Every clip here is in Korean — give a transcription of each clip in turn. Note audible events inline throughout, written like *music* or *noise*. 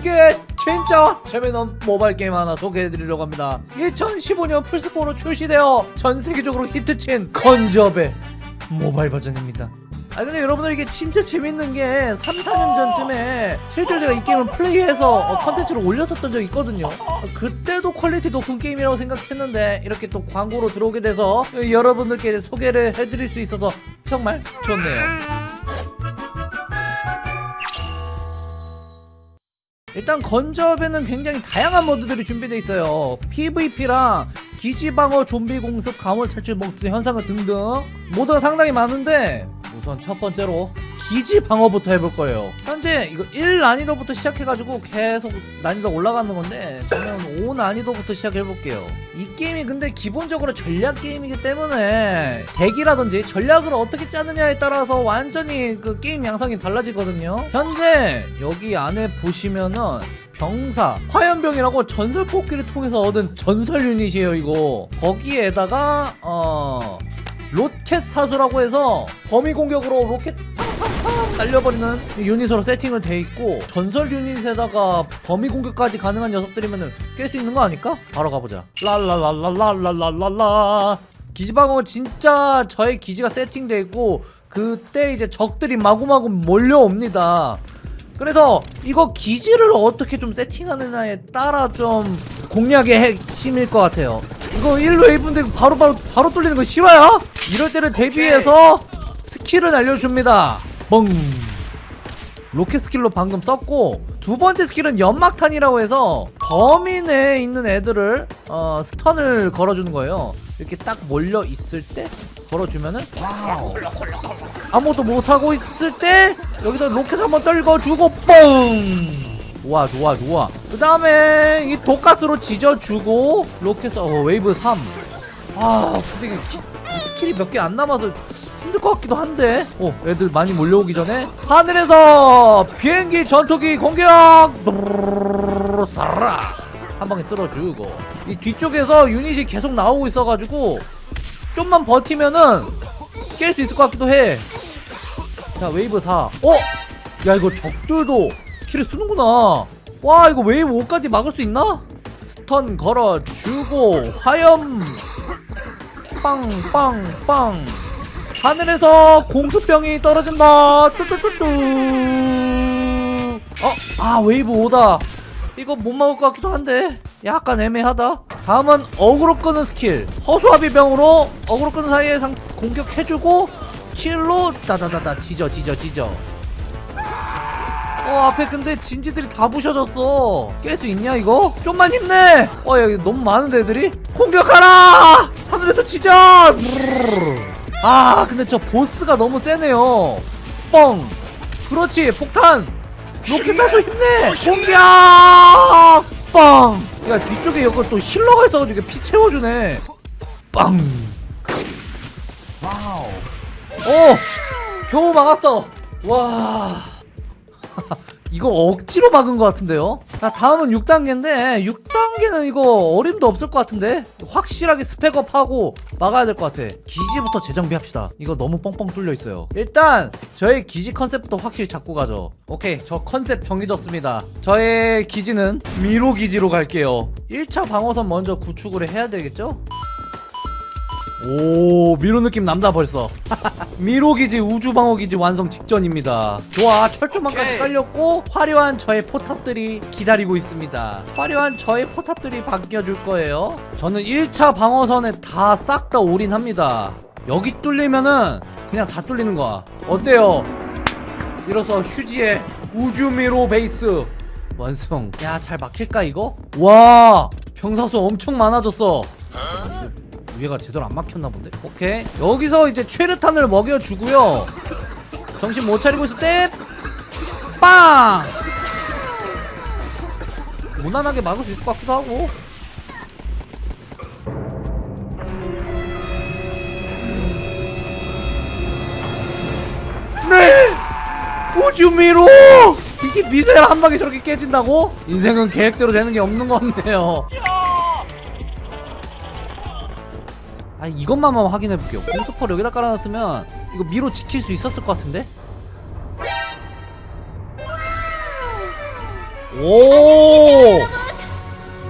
여러분들께 진짜 재미있는 모바일 게임 하나 소개해드리려고 합니다. 2015년 플스4로 출시되어 전 세계적으로 히트친 Guns Up의 모바일 버전입니다. 아 근데 여러분들 이게 진짜 재밌는 게 3, 4년 전쯤에 실제로 제가 이 게임을 플레이해서 어, 컨텐츠를 올렸었던 적이 있거든요. 어, 그때도 퀄리티 높은 게임이라고 생각했는데 이렇게 또 광고로 들어오게 돼서 여러분들께 소개를 해드릴 수 있어서 정말 좋네요 일단 건접에는 굉장히 다양한 모드들이 준비되어 있어요. PVP랑 기지방어 좀비 공습 가물 탈출 몽트 현상을 등등 모드가 상당히 많은데 우선 첫 번째로 기지 방어부터 해볼 거예요. 현재 이거 1 난이도부터 시작해가지고 계속 난이도 올라가는 건데 저는 5 난이도부터 시작해볼게요. 이 게임이 근데 기본적으로 전략 게임이기 때문에 대기라든지 전략을 어떻게 짜느냐에 따라서 완전히 그 게임 양상이 달라지거든요. 현재 여기 안에 보시면은 병사 화염병이라고 전설 뽑기를 통해서 얻은 전설 유닛이에요 이거. 거기에다가 어 로켓 사수라고 해서 범위 공격으로 로켓 날려버리는 유닛으로 세팅을 돼 있고 전설 유닛에다가 범위 공격까지 가능한 녀석들이면 깰 수 있는 거 아닐까? 바로 가보자. 랄랄랄랄랄랄랄라. 기지방어 진짜 저의 기지가 세팅돼 있고 그때 이제 적들이 마구마구 몰려옵니다. 그래서 이거 기지를 어떻게 좀 세팅하느냐에 따라 좀 공략의 핵심일 것 같아요. 이거 1웨이브인데 바로바로 바로 뚫리는 거 싫어요? 이럴 때를 대비해서 스킬을 알려줍니다 뻥 로켓 스킬로 방금 썼고 두 번째 스킬은 연막탄이라고 해서 범위 내에 있는 애들을 어, stun을 걸어주는 거예요. 이렇게 딱 몰려 있을 때 걸어주면은 wow. 아무것도 못하고 있을 때 여기서 로켓 한번 떨궈주고 뻥 좋아 좋아 좋아. 그 다음에 이 독가스로 지져주고 로켓 어 웨이브 3. 아 근데 이게 기, 스킬이 몇 개 안 남아서 힘들 것 같기도 한데. 어 애들 많이 몰려오기 전에 하늘에서 비행기 전투기 공격! 쏴라! 한 방에 쓸어주고. 이 뒤쪽에서 유닛이 계속 나오고 있어가지고 좀만 버티면은 깰 수 있을 것 같기도 해. 자 웨이브 4 어? 야 이거 적들도 스킬을 쓰는구나. 와 이거 웨이브 5까지 막을 수 있나? stun 걸어주고 화염! 빵빵빵 하늘에서 공수병이 떨어진다. 뚜뚜뚜뚜. 어? 아 웨이브 5다. 이거 못 막을 것 같기도 한데 약간 애매하다. 다음은 어그로 끄는 스킬. 허수아비병으로 어그로 끄는 사이에 상 공격해주고 스킬로 따다다다 지져 지져 지져. 어 앞에 근데 진지들이 다 부셔졌어. 깰 수 있냐 이거? 좀만 힘내! 어 여기 너무 많은데 애들이? 공격하라! 하늘에서 지져 아 근데 저 보스가 너무 세네요. 뻥. 그렇지 폭탄. 로켓 사수 힘내. 공격! 빵! 야 뒤쪽에 여기 또 healer가 있어가지고 피 채워주네. 빵! 와우. 오! 겨우 막았어. 와 *laughs* 이거 억지로 막은 것 같은데요? 자 다음은 6단계인데 6단계는 이거 어림도 없을 것 같은데? 확실하게 spec up하고 막아야 될 것 같아. 기지부터 재정비합시다. 이거 너무 뻥뻥 뚫려 있어요. 일단 저의 기지 컨셉부터 확실히 잡고 가죠. 오케이 저 컨셉 정해졌습니다. 저의 기지는 미로 기지로 갈게요. 1차 방어선 먼저 구축을 해야 되겠죠? 오 미로 느낌 남다 벌써 *laughs* 미로기지 우주방어기지 완성 직전입니다. 좋아 철조망까지 깔렸고 화려한 저의 포탑들이 기다리고 있습니다. 화려한 저의 포탑들이 바뀌어줄 거예요. 저는 1차 방어선에 다 싹 다 올인합니다. 여기 뚫리면은 그냥 다 뚫리는 거야. 어때요? 이로써 휴지의 우주미로 베이스 완성. 야 잘 막힐까 이거? 와 병사수 엄청 많아졌어 위에가 제대로 안 막혔나 본데? 오케이 여기서 이제 최르탄을 먹여주고요 정신 못 차리고 있을 때 빵! 무난하게 막을 수 있을 것 같기도 하고 네! 우주미로! 이게 미사일 한 방에 저렇게 깨진다고? 인생은 계획대로 되는 게 없는 것 같네요 아 이것만만 확인해볼게요. 공수포를 여기다 깔아놨으면 이거 미로 지킬 수 있었을 것 같은데? 오!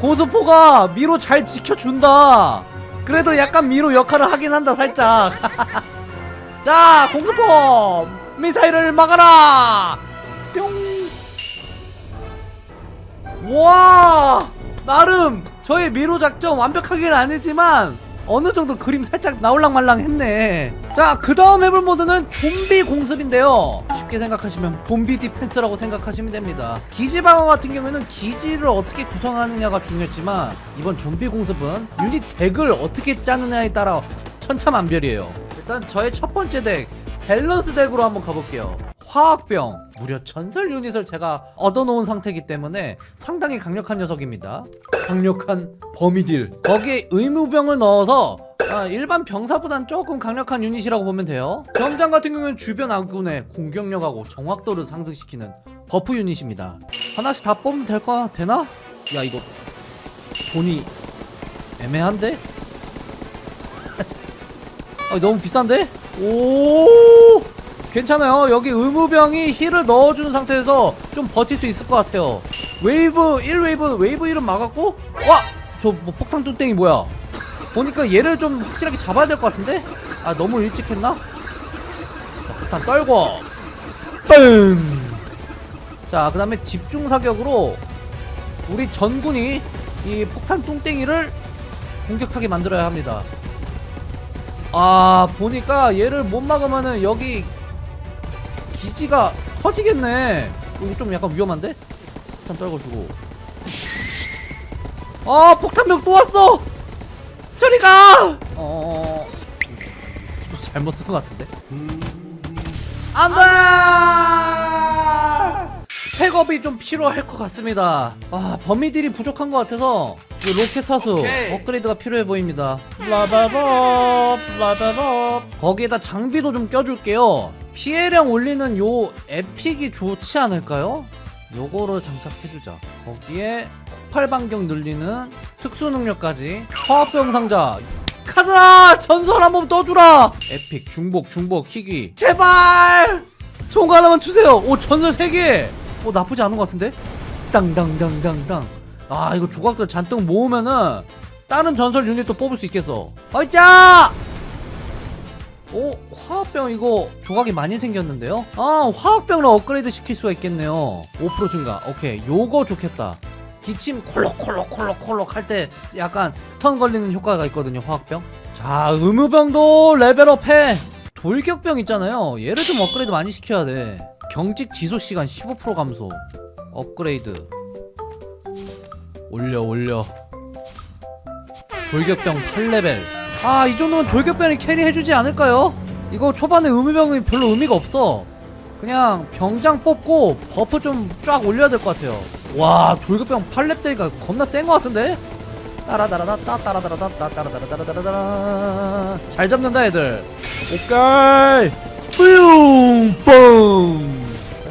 고스포가 미로 잘 지켜준다. 그래도 약간 미로 역할을 하긴 한다 살짝. *laughs* 자 공수포! 미사일을 막아라! 뿅와! 나름 저의 미로 작전 완벽하게는 아니지만 어느 정도 그림 살짝 나올랑 말랑 했네. 자 그 다음 해볼 모드는 좀비 공습인데요. 쉽게 생각하시면 좀비 defense라고 생각하시면 됩니다. 기지 방어 같은 경우에는 기지를 어떻게 구성하느냐가 중요했지만 이번 좀비 공습은 유닛 deck을 어떻게 짜느냐에 따라 천차만별이에요. 일단 저의 첫 번째 deck 밸런스 deck으로 한번 가볼게요. 화학병 무려 전설 유닛을 제가 얻어놓은 상태이기 때문에 상당히 강력한 녀석입니다 강력한 범위deal 거기에 의무병을 넣어서 아, 일반 병사보단 조금 강력한 유닛이라고 보면 돼요 병장 같은 경우는 주변 아군의 공격력하고 정확도를 상승시키는 buff 유닛입니다 하나씩 다 뽑으면 될까? 되나? 야 이거 돈이 애매한데? *laughs* 아, 너무 비싼데? 오 괜찮아요 여기 의무병이 heal을 넣어주는 상태에서 좀 버틸 수 있을 것 같아요 wave 1 wave wave 1은 막았고 와! 저 뭐 폭탄 뚱땡이 뭐야 보니까 얘를 좀 확실하게 잡아야 될 것 같은데? 아 너무 일찍 했나? 자 폭탄 떨구고 뻥! 자 그 다음에 집중사격으로 우리 전군이 이 폭탄 뚱땡이를 공격하게 만들어야 합니다 아 보니까 얘를 못 막으면은 여기 기지가 터지겠네 이거 좀 약간 위험한데? 폭탄 떨궈주고 아 폭탄병 또 왔어 저리 가! 어... 스킬도 잘못 쓴 것 같은데? 안돼! spec up이 좀 필요할 것 같습니다 아 범위deal이 부족한 것 같아서 이 로켓 사수 오케이. 업그레이드가 필요해 보입니다. level up level up 거기에다 장비도 좀 껴줄게요. 피해량 올리는 요 에픽이 좋지 않을까요? 요거를 장착해주자. 거기에 폭발 반경 늘리는 특수 능력까지. 화학병 상자 가자! 전설 한 번 떠주라! 에픽 중복 중복 희귀. 제발! 좋은 거 하나만 주세요. 오 전설 3개! 오 나쁘지 않은 것 같은데? 땅땅땅땅땅 아 이거 조각들 잔뜩 모으면은 다른 전설 유닛도 뽑을 수 있겠어. 어이짜 오 화학병 이거 조각이 많이 생겼는데요? 아 화학병을 업그레이드 시킬 수가 있겠네요. 5% 증가. 오케이 요거 좋겠다. 기침 콜록콜록콜록콜록 할 때 약간 stun 걸리는 효과가 있거든요 화학병. 자 의무병도 level up해. 돌격병 있잖아요. 얘를 좀 업그레이드 많이 시켜야 돼. 경직 지속시간 15% 감소. 업그레이드 올려 올려. 돌격병 8레벨. 아 이 정도면 돌격병이 carry해주지 않을까요? 이거 초반에 의무병이 별로 의미가 없어. 그냥 병장 뽑고 buff 좀 쫙 올려야 될 것 같아요. 와 돌격병 8렙 대가 겁나 센 것 같은데? 따라다라다따 따라다라다따 따라다라다라다라 잘 잡는다 애들. 오케이. 뿡뻥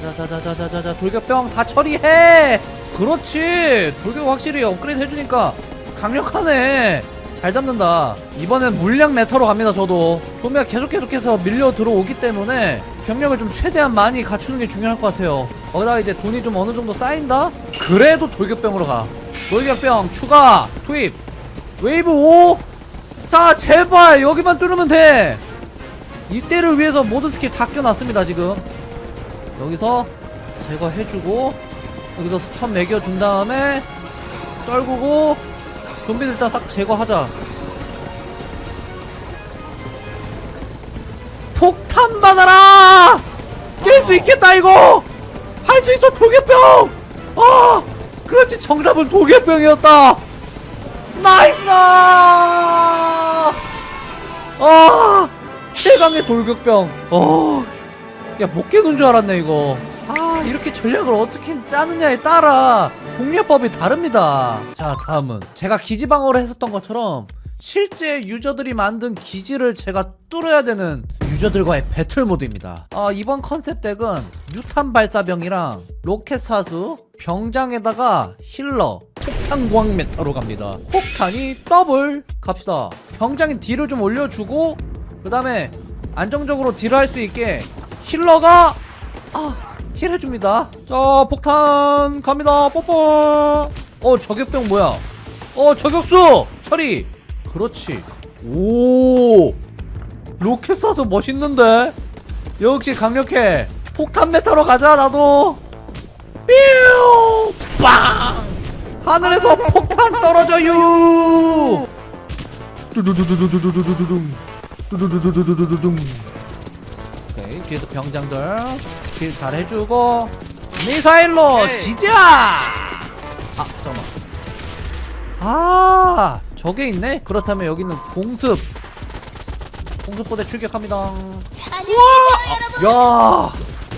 자자자자자자자 돌격병 다 처리해 그렇지. 돌격 확실히 업그레이드 해주니까 강력하네. 잘 잡는다. 이번엔 물량 meta로 갑니다 저도. 좀비가 계속 계속해서 밀려 들어오기 때문에 병력을 좀 최대한 많이 갖추는 게 중요할 것 같아요. 거기다가 이제 돈이 좀 어느 정도 쌓인다? 그래도 돌격병으로 가. 돌격병 추가 투입. 웨이브 5 자 제발! 여기만 뚫으면 돼! 이때를 위해서 모든 스킬 다 아껴놨습니다 지금. 여기서 제거해주고 여기서 stun 먹여준 다음에 떨구고 좀비들 일단 싹 제거하자. 폭탄 받아라! 깰 수 있겠다 이거! 할 수 있어 돌격병! 아 그렇지 정답은 돌격병이었다! nice! 아 최강의 돌격병. 어 야 못 깨는 줄 알았네 이거 아 이렇게 전략을 어떻게 짜느냐에 따라 공략법이 다릅니다. 자 다음은 제가 기지방어를 했었던 것처럼 실제 유저들이 만든 기지를 제가 뚫어야 되는 유저들과의 배틀 모드입니다. 아 이번 컨셉 deck은 유탄 발사병이랑 로켓 사수 병장에다가 healer 폭탄광 meta로 갑니다. 폭탄이 더블! 갑시다. 병장이 deal을 좀 올려주고 그 다음에 안정적으로 deal을 할 수 있게 healer가 아 heal 해줍니다. 자 폭탄 갑니다. 뽀뽀. 어 저격병 뭐야? 어 저격수! 처리! 그렇지. 오! 로켓 쏴서 멋있는데? 역시 강력해. 폭탄 메타로 가자 나도. 뾰! 빵! 하늘에서 폭탄 떨어져요! 두두두두두두두두두둥. 두두두두두두두둥. 오케이 뒤에서 병장들 길 잘 해주고 미사일로 지자 아 잠깐만. 아 저게 있네? 그렇다면 여기는 공습. 공습부대 출격합니다. 야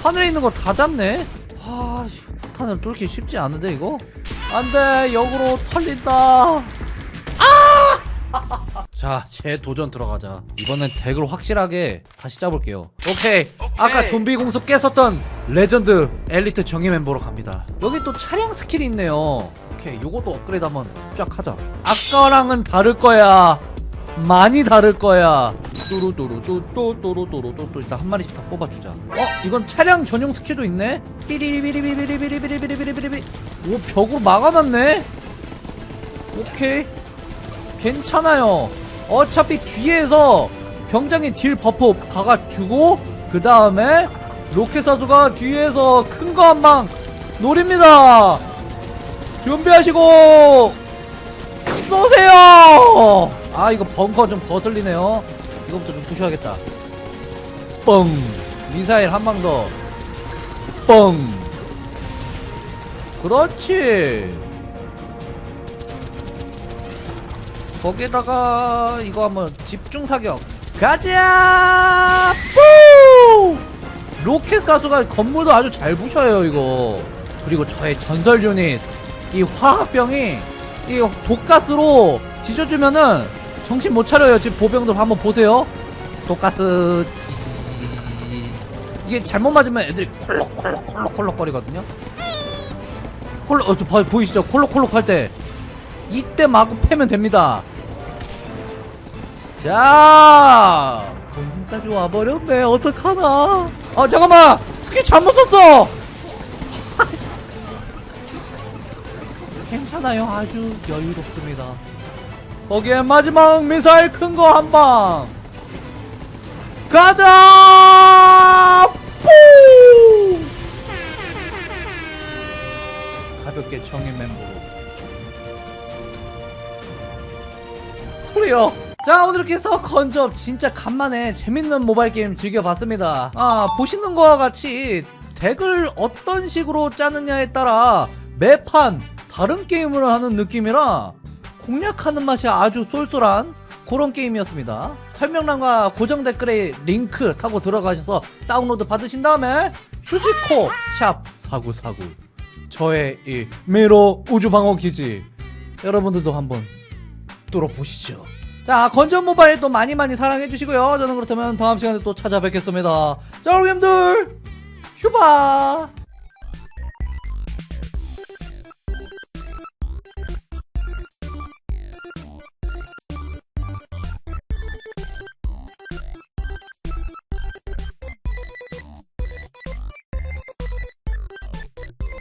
하늘에 있는 거 다 잡네? 아 씨, 폭탄을 뚫기 쉽지 않은데 이거? 안돼 역으로 털린다. *laughs* 자, 재도전 들어가자. 이번엔 deck을 확실하게 다시 짜볼게요. 오케이. 아까 좀비 공습 깼었던 레전드 엘리트 정예 멤버로 갑니다. 여기 또 차량 스킬이 있네요. 오케이, 요것도 업그레이드 한번 쫙 하자. 아까랑은 다를 거야. 많이 다를 거야. 뚜루뚜루뚜뚜뚜루뚜루뚜 일단 한 마리씩 다 뽑아주자. 어, 이건 차량 전용 스킬도 있네. 삐리비리비리비리비리비리비리비리. 오, 벽으로 막아놨네. 오케이. 괜찮아요. 어차피 뒤에서 병장이 deal buff 박아주고 그 다음에 로켓 사수가 뒤에서 큰 거 한 방 노립니다. 준비하시고 쏘세요. 아 이거 벙커 좀 거슬리네요. 이거부터 좀 부셔야겠다. 뻥 미사일 한 방 더. 뻥. 그렇지. 거기에다가 이거 한번 집중 사격 가자! 뿌 로켓 사수가 건물도 아주 잘 부셔요 이거. 그리고 저의 전설 유닛 이 화학병이 이 독가스로 지져주면은 정신 못 차려요. 지금 보병들 한번 보세요. 독가스 지- 이게 잘못 맞으면 애들이 콜록콜록콜록콜록 거리거든요. 콜록 어, 저 봐- 보이시죠? 콜록콜록 할 때 이때 마구 패면 됩니다. 자, 본진까지 와버렸네. 어떡하나? 아 잠깐만, 스킬 잘못 썼어. *laughs* 괜찮아요. 아주 여유롭습니다. 거기에 마지막 미사일 큰 거 한 방. 가자! 푸! 가볍게 정의 멤버로. 클리어 자 오늘 이렇게 해서 건접 진짜 간만에 재밌는 모바일 게임 즐겨봤습니다. 아 보시는 거와 같이 deck을 어떤 식으로 짜느냐에 따라 매판 다른 게임을 하는 느낌이라 공략하는 맛이 아주 쏠쏠한 그런 게임이었습니다. 설명란과 고정 댓글에 링크 타고 들어가셔서 다운로드 받으신 다음에 휴지코 샵 4949 저의 이 미로 우주방어 기지. 여러분들도 한번 뚫어보시죠 자 건전 모바일도 많이 많이 사랑해주시고요. 저는 그렇다면 다음 시간에 또 찾아뵙겠습니다. 자 여러분들 휴바